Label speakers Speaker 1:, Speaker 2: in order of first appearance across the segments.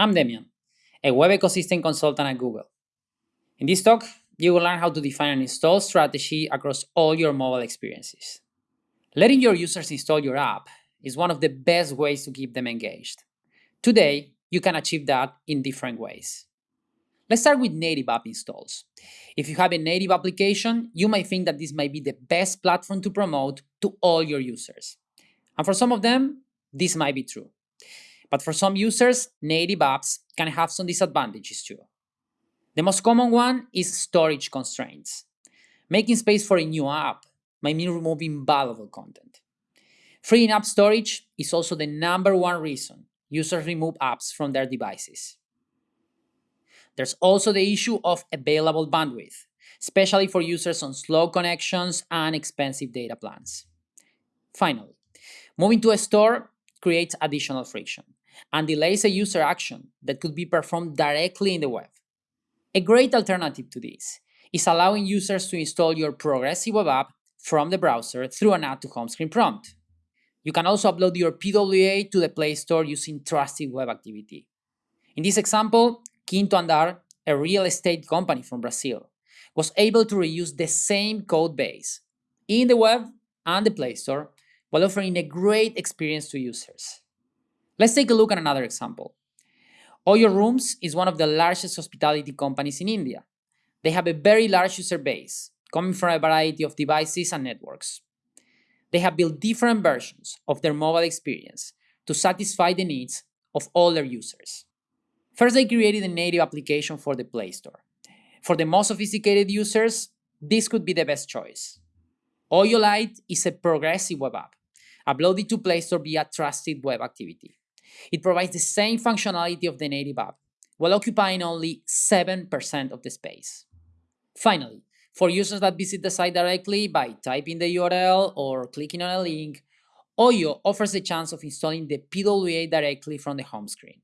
Speaker 1: I'm Demian, a web ecosystem consultant at Google. In this talk, you will learn how to define an install strategy across all your mobile experiences. Letting your users install your app is one of the best ways to keep them engaged. Today, you can achieve that in different ways. Let's start with native app installs. If you have a native application, you might think that this might be the best platform to promote to all your users. And for some of them, this might be true. But for some users, native apps can have some disadvantages too. The most common one is storage constraints. Making space for a new app might mean removing valuable content. Freeing up storage is also the number one reason users remove apps from their devices. There's also the issue of available bandwidth, especially for users on slow connections and expensive data plans. Finally, moving to a store creates additional friction and delays a user action that could be performed directly in the web. A great alternative to this is allowing users to install your progressive web app from the browser through an add to home screen prompt. You can also upload your PWA to the Play Store using Trusted Web Activity. In this example, Quinto Andar, a real estate company from Brazil, was able to reuse the same code base in the web and the Play Store while offering a great experience to users. Let's take a look at another example. Oyo Rooms is one of the largest hospitality companies in India. They have a very large user base, coming from a variety of devices and networks. They have built different versions of their mobile experience to satisfy the needs of all their users. First, they created a native application for the Play Store. For the most sophisticated users, this could be the best choice. Oyo Lite is a progressive web app, uploaded to Play Store via Trusted Web Activity. It provides the same functionality of the native app, while occupying only 7% of the space. Finally, for users that visit the site directly by typing the URL or clicking on a link, Oyo offers the chance of installing the PWA directly from the home screen.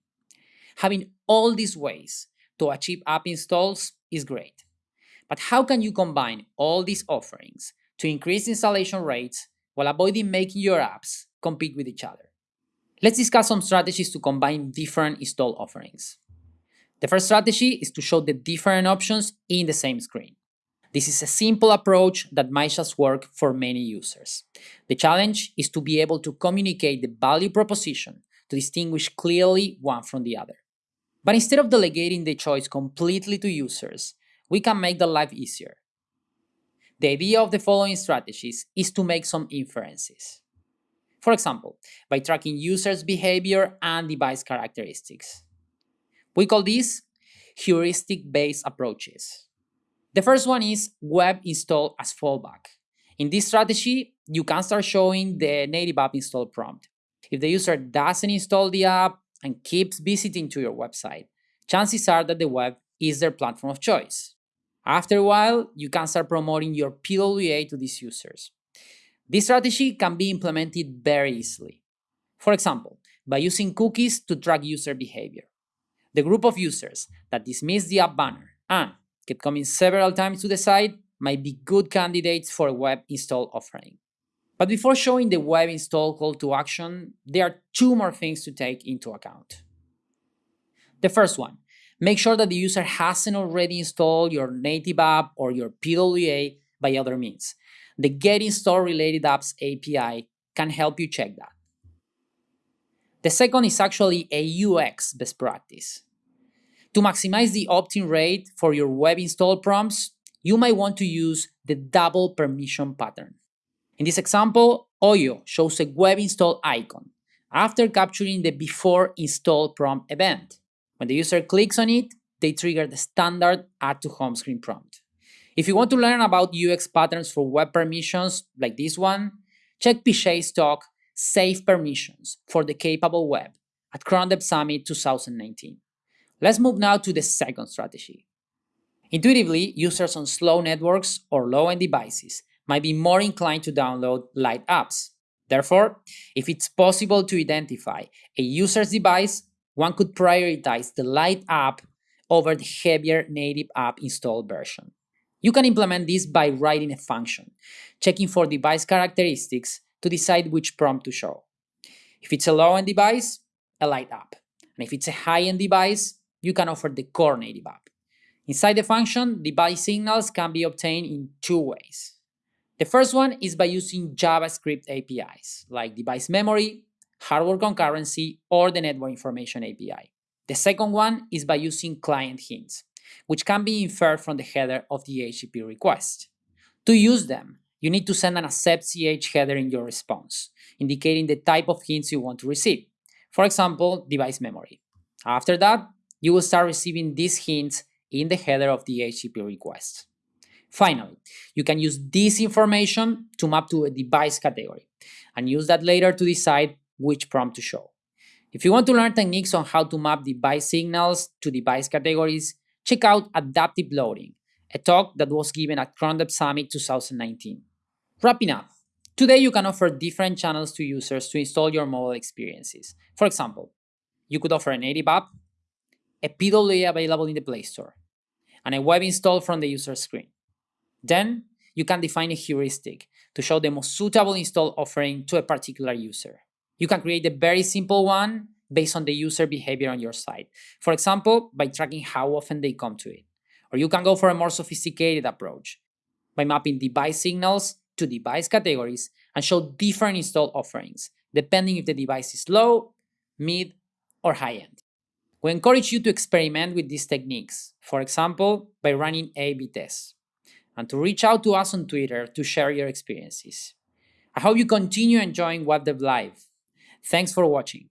Speaker 1: Having all these ways to achieve app installs is great. But how can you combine all these offerings to increase installation rates while avoiding making your apps compete with each other? Let's discuss some strategies to combine different install offerings. The first strategy is to show the different options in the same screen. This is a simple approach that might just work for many users. The challenge is to be able to communicate the value proposition to distinguish clearly one from the other. But instead of delegating the choice completely to users, we can make their life easier. The idea of the following strategies is to make some inferences. For example, by tracking users' behavior and device characteristics. We call these heuristic-based approaches. The first one is web install as fallback. In this strategy, you can start showing the native app install prompt. If the user doesn't install the app and keeps visiting to your website, chances are that the web is their platform of choice. After a while, you can start promoting your PWA to these users. This strategy can be implemented very easily. For example, by using cookies to track user behavior. The group of users that dismiss the app banner and keep coming several times to the site might be good candidates for a web install offering. But before showing the web install call to action, there are two more things to take into account. The first one, make sure that the user hasn't already installed your native app or your PWA by other means, the Get Installed Related Apps API can help you check that. The second is actually a UX best practice. To maximize the opt-in rate for your web install prompts, you might want to use the double permission pattern. In this example, Oyo shows a web install icon after capturing the before install prompt event. When the user clicks on it, they trigger the standard add to home screen prompt. If you want to learn about UX patterns for web permissions like this one, check Pichet's talk Safe Permissions for the Capable Web at Chrome Dev Summit 2019. Let's move now to the second strategy. Intuitively, users on slow networks or low-end devices might be more inclined to download light apps. Therefore, if it's possible to identify a user's device, one could prioritize the light app over the heavier native app installed version. You can implement this by writing a function, checking for device characteristics to decide which prompt to show. If it's a low-end device, a light app. And if it's a high-end device, you can offer the core native app. Inside the function, device signals can be obtained in two ways. The first one is by using JavaScript APIs, like device memory, hardware concurrency, or the network information API. The second one is by using client hints, which can be inferred from the header of the HTTP request. To use them, you need to send an accept ch header in your response, indicating the type of hints you want to receive. For example, device memory. After that, you will start receiving these hints in the header of the HTTP request. Finally, you can use this information to map to a device category and use that later to decide which prompt to show. If you want to learn techniques on how to map device signals to device categories, check out Adaptive Loading, a talk that was given at Chrome Dev Summit 2019. Wrapping up, today you can offer different channels to users to install your mobile experiences. For example, you could offer a native app, a PWA available in the Play Store, and a web install from the user screen. Then, you can define a heuristic to show the most suitable install offering to a particular user. You can create a very simple one based on the user behavior on your site. For example, by tracking how often they come to it. Or you can go for a more sophisticated approach by mapping device signals to device categories and show different install offerings, depending if the device is low, mid, or high-end. We encourage you to experiment with these techniques, for example, by running A-B tests, and to reach out to us on Twitter to share your experiences. I hope you continue enjoying Web Dev Live Thanks for watching.